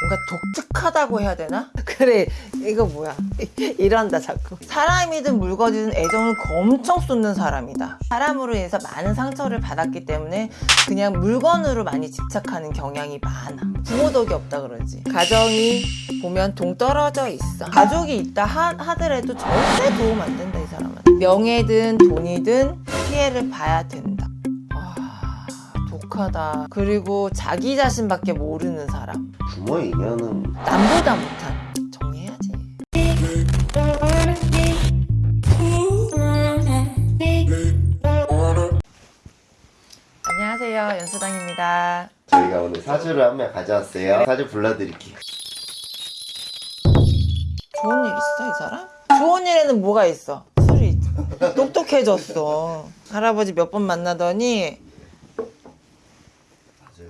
뭔가 독특하다고 해야 되나? 그래 이거 뭐야? 이런다 자꾸. 사람이든 물건이든 애정을 엄청 쏟는 사람이다. 사람으로 인해서 많은 상처를 받았기 때문에 그냥 물건으로 많이 집착하는 경향이 많아. 부모 덕이 없다 그러지. 가정이 보면 동떨어져 있어. 가족이 있다 하, 하더라도 절대 도움 안 된다 이 사람은. 명예든 돈이든 피해를 봐야 된다. 아 독하다. 그리고 자기 자신밖에 모르는 사람. 부모의 인연은 남보다 못한 정리해야지. 안녕하세요. 연수당입니다. 저희가 오늘 사주를 한 명 가져왔어요. 사주 불러드릴게요. 좋은 일 있어 이 사람? 좋은 일에는 뭐가 있어? 술이 똑똑해졌어. 할아버지 몇 번 만나더니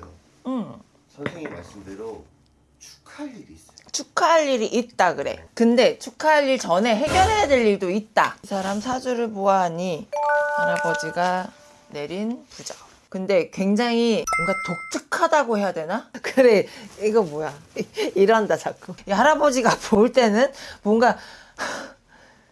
맞아요. 응. 선생님 말씀대로 축하할 일이 있어요. 축하할 일이 있다 그래. 근데 축하할 일 전에 해결해야 될 일도 있다. 이 사람 사주를 보아하니 할아버지가 내린 부적 근데 굉장히 뭔가 독특하다고 해야 되나? 그래 이거 뭐야? 이런다 자꾸. 이 할아버지가 볼 때는 뭔가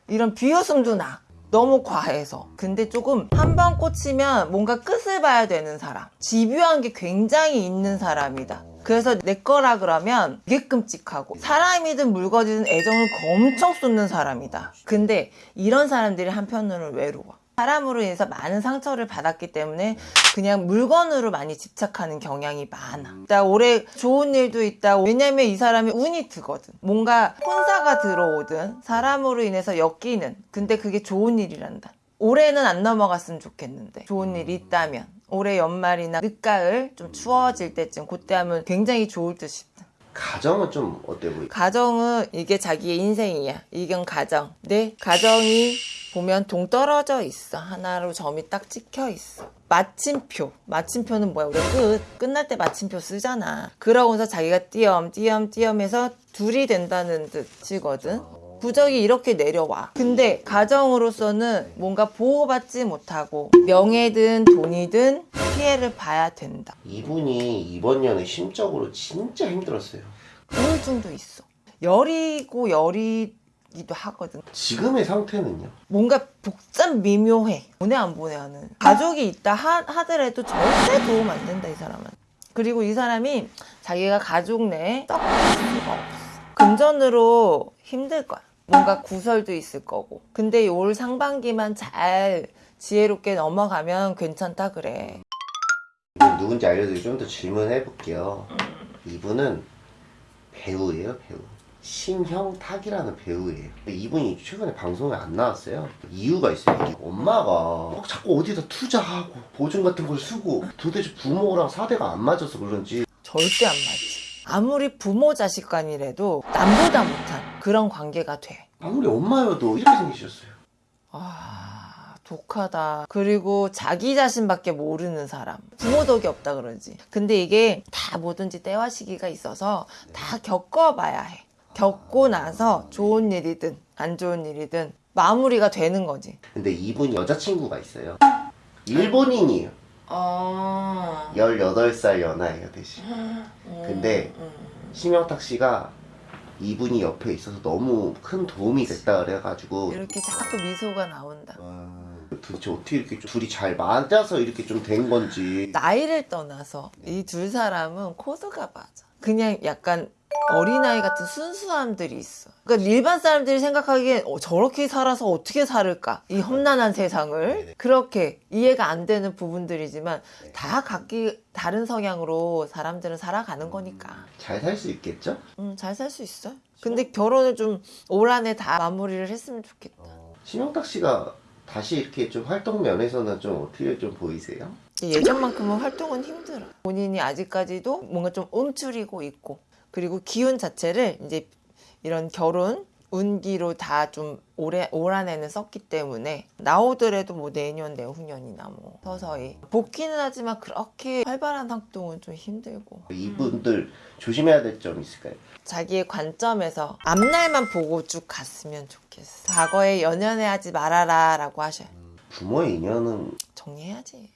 이런 비웃음도 나 너무 과해서. 근데 조금 한 번 꽂히면 뭔가 끝을 봐야 되는 사람 집요한 게 굉장히 있는 사람이다. 그래서 내 거라 그러면 되게 끔찍하고 사람이든 물건이든 애정을 엄청 쏟는 사람이다. 근데 이런 사람들이 한편으로는 외로워 사람으로 인해서 많은 상처를 받았기 때문에 그냥 물건으로 많이 집착하는 경향이 많아. 나 올해 좋은 일도 있다. 왜냐면 이 사람이 운이 드거든. 뭔가 혼사가 들어오든 사람으로 인해서 엮이는. 근데 그게 좋은 일이란다. 올해는 안 넘어갔으면 좋겠는데 좋은 일이 있다면 올해 연말이나 늦가을 좀 추워질 때쯤 그때 하면 굉장히 좋을 듯 싶다. 가정은 좀 어때 보이? 가정은 이게 자기의 인생이야. 이건 가정. 내 가정이 보면 동떨어져 있어. 하나로 점이 딱 찍혀 있어. 마침표. 마침표는 뭐야? 우리가 끝. 끝날 때 마침표 쓰잖아. 그러고서 자기가 띄엄, 띄엄, 띄엄 해서 둘이 된다는 뜻이거든. 부적이 이렇게 내려와. 근데 가정으로서는 뭔가 보호받지 못하고 명예든 돈이든 피해를 봐야 된다. 이분이 이번 년에 심적으로 진짜 힘들었어요. 우울증도 있어. 열이고 열이 기도 하거든. 지금의 상태는요? 뭔가 복잡 미묘해. 보내 안 보내 하는. 가족이 있다 하, 하더라도 절대 도움 안 된다 이 사람은. 그리고 이 사람이 자기가 가족 내에 썩을 수가 없어. 금전으로 힘들 거야. 뭔가 구설도 있을 거고. 근데 올 상반기만 잘 지혜롭게 넘어가면 괜찮다 그래. 누군지 알려드리고 좀 더 질문해 볼게요. 이분은 배우예요, 배우. 신형탁이라는 배우예요. 이분이 최근에 방송에 안 나왔어요. 이유가 있어요. 엄마가 막 자꾸 어디다 투자하고 보증 같은 걸 쓰고 도대체 부모랑 사대가 안 맞아서 그런지 절대 안 맞지. 아무리 부모 자식 간이라도 남보다 못한 그런 관계가 돼. 아무리 엄마여도 이렇게 생기셨어요. 아, 독하다. 그리고 자기 자신밖에 모르는 사람. 부모 덕이 없다 그러지. 근데 이게 다 뭐든지 때와 시기가 있어서 다 겪어봐야 해. 겪고 나서 좋은 일이든 안 좋은 일이든 마무리가 되는 거지. 근데 이분이 여자친구가 있어요. 일본인이에요. 어. 18살 연하예요, 대신. 근데 심영탁 씨가 이분이 옆에 있어서 너무 큰 도움이 됐다 그래가지고 이렇게 자꾸 미소가 나온다. 도대체 어떻게 이렇게 좀 둘이 잘 맞아서 이렇게 좀 된 건지 나이를 떠나서 이 둘 사람은 코드가 맞아. 그냥 약간 어린아이 같은 순수함들이 있어. 그러니까 일반 사람들이 생각하기엔 어, 저렇게 살아서 어떻게 살을까? 이 험난한 세상을. 네네. 그렇게 이해가 안 되는 부분들이지만 다 각기 다른 성향으로 사람들은 살아가는 거니까. 잘 살 수 있겠죠? 음, 잘 살 수 있어. 근데 결혼을 좀 올 한 해 다 마무리를 했으면 좋겠다. 심영탁 씨가 다시 이렇게 좀 활동 면에서는 좀 어떻게 좀 보이세요? 예전만큼은 활동은 힘들어. 본인이 아직까지도 뭔가 좀 움츠리고 있고, 그리고 기운 자체를 이제 이런 결혼, 운기로 다 좀 올해, 올 한해는 썼기 때문에 나오더라도 뭐 내년, 내후년이나 뭐 서서히. 복귀는 하지만 그렇게 활발한 활동은 좀 힘들고. 이분들 조심해야 될 점 있을까요? 자기의 관점에서 앞날만 보고 쭉 갔으면 좋겠어. 과거에 연연해 하지 말아라 라고 하셔요. 부모의 인연은 정리해야지.